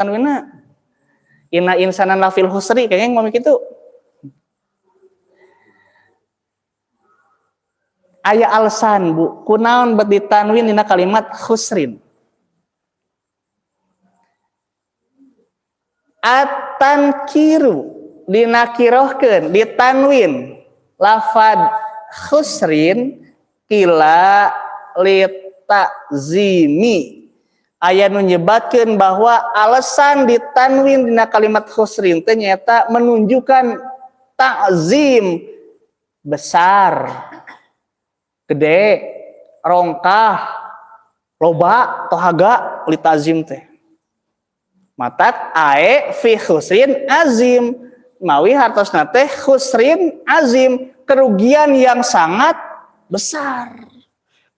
tanwinna inna insanan lafil husri kayaknya ngomong gitu aya alsan bu. Kunaon bet ditanwin dina kalimat husrin. Atan kiru dinakirohkeun ditanwin. Lafad husrin kila zimi ayat menyebatkan bahwa alasan ditanwin dina kalimat khusrin ternyata menunjukkan takzim besar gede rongkah loba tohaga litazim teh. Matak ae fi khusrin azim mawi hartosna teh khusrin azim kerugian yang sangat besar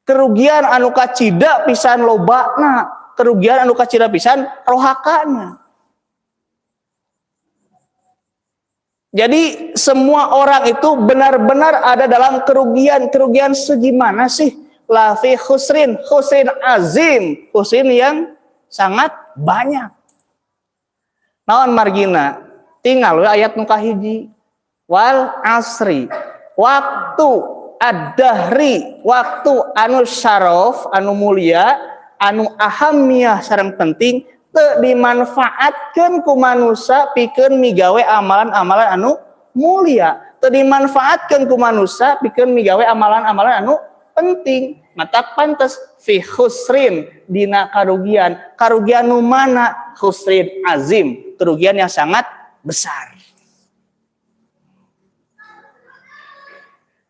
kerugian anu kacida pisan lobana kerugian anu kacida pisan rohakana. Jadi semua orang itu benar-benar ada dalam kerugian. Kerugian segimana sih? Lafi khusrin. Khusrin azim. Khusrin yang sangat banyak. Naon margina? Tinggal ayat hiji wal asri. Waktu ad-dahri waktu anu syaraf anu mulia anu ahamiyah sarang penting te dimanfaatkan ku manusia pikeun migawe amalan-amalan anu mulia. Te dimanfaatkan ku manusia pikeun migawe amalan-amalan anu penting. Mata pantas fi khusrin dina karugian. Karugian nu mana? Khusrin azim kerugian yang sangat besar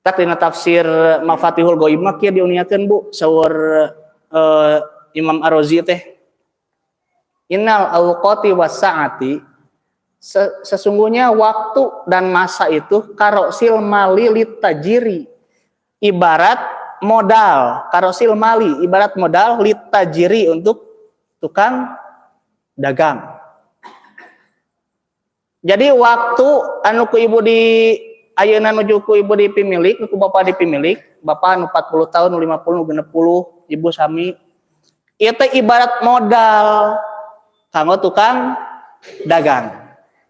tak dina tafsir Mafatihul Ghaib mah kieu diuniakeun Bu sawur uh, Imam Ar-Razi teh. Innal awqati wasaati sesungguhnya waktu dan masa itu karosil mali litajiri ibarat modal. Karosil mali ibarat modal litajiri untuk tukang dagang. Jadi waktu anu ku ibu di ayeuna nuju ku ibu di pemilik ku bapak di pemilik bapak anu 40 tahun 50 60 ibu sami itu ibarat modal kanggo tukang dagang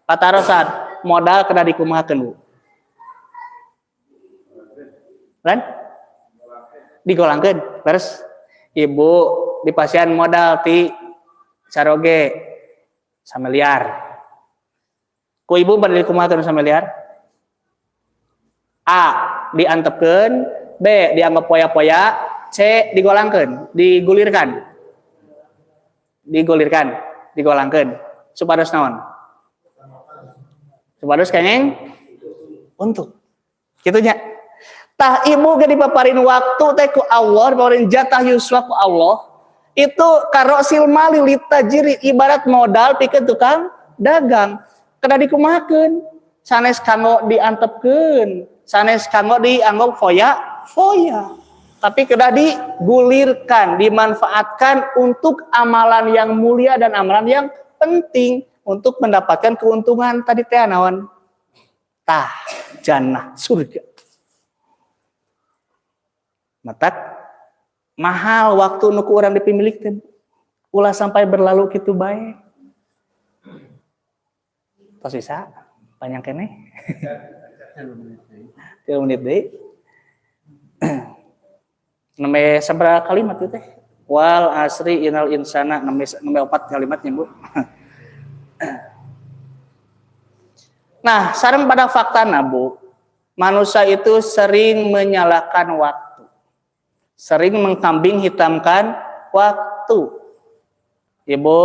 patarosan modal kena dikumahakeun Bu Kan? Digolangkeun, beres. Ibu di pasien modal ti saroge sameliar. Ku ibu bade dikumahakeun sameliar? A diantepkan, B dianggap poya-poya, C digolangkan, digulirkan. Digulirkan, digolangkan. Supados naon? Supados kengeng untuk. Gitunya. Tah ibu ge dipaparin waktu teh ku Allah, dipaparin jatah yuswa ku Allah. Itu karosil mali litajiri ibarat modal pikeun tukang dagang. Kena dikumahakeun. Sanes kanggo diantepkeun sanes kanggo dianggap foya? Foya. Tapi kedah digulirkan dimanfaatkan untuk amalan yang mulia dan amalan yang penting. Untuk mendapatkan keuntungan. Tadi teh naon tah jannah surga. Matak mahal waktu nuku orang dipimilik teh. Ulah sampai berlalu gitu baik tos bisa banyak kene tiga menit deh neme seberapa kalimat itu teh. Wal asri inal insana. Neme neme opat kalimatnya bu. Nah sarang pada fakta nabu manusia itu sering menyalahkan waktu. Sering mengkambing hitamkan waktu. Ibu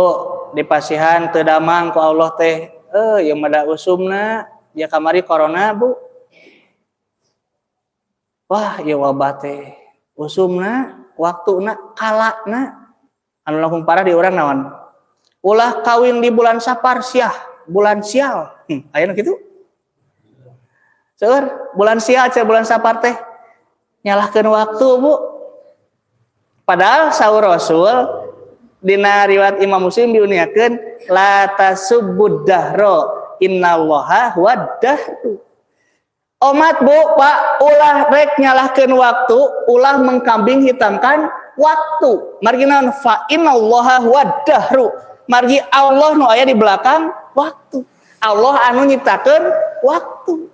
di pasihan tedamang ku Allah teh. Eh yang mada usumna ya kamari corona bu. Wah ya wabah teh usumna waktuna kalakna anu langkung parah di orang naon? Ulah kawin di bulan sapar siah. Bulan sial. Hmm, ayo gitu Seur, bulan sial cek bulan sapar teh. Nyalahkan waktu bu. Padahal sahur rasul dina riwayat Imam Muslim diuniakeun la tasubbud dahra innallaha waddahru Omat bu, pak, ulah rek nyalahkan waktu, ulah mengkambing hitamkan waktu. Marginan fa innallaha wadahru. margi Allah nu aya di belakang waktu Allah anu nyiptakeun waktu